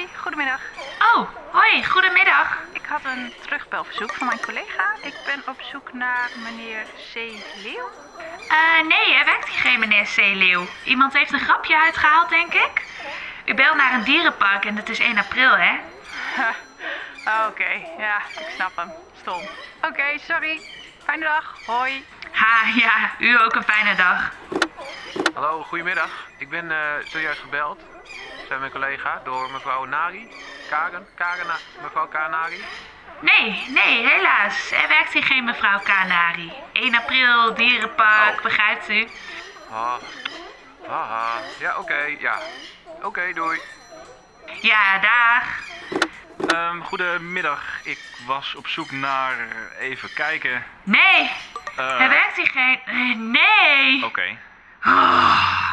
Hoi, goedemiddag. Oh, hoi, goedemiddag. Ik had een terugbelverzoek van mijn collega. Ik ben op zoek naar meneer C. Leeuw. Eh, nee, er werkt hier geen meneer Zeeleeuw. Iemand heeft een grapje uitgehaald, denk ik. U belt naar een dierenpark en het is 1 april, hè? Ha, Oké, ja, ik snap hem. Stom. Oké, sorry. Fijne dag. Hoi. Ha, ja, u ook een fijne dag. Hallo, goedemiddag. Ik ben eh, zojuist gebeld, zei mijn collega, door mevrouw Nari. Karen, Karen, mevrouw Kanari. Nee, nee, helaas. Er werkt hier geen mevrouw Kanari. 1 april, dierenpark, Oh. begrijpt u? Ah, haha. Ja, oké, ja. Oké, doei. Ja, dag. Ehm, goedemiddag. Ik was op zoek naar. eh, Even kijken. Nee, Eh, er werkt hier geen... Nee. Oké. Oh,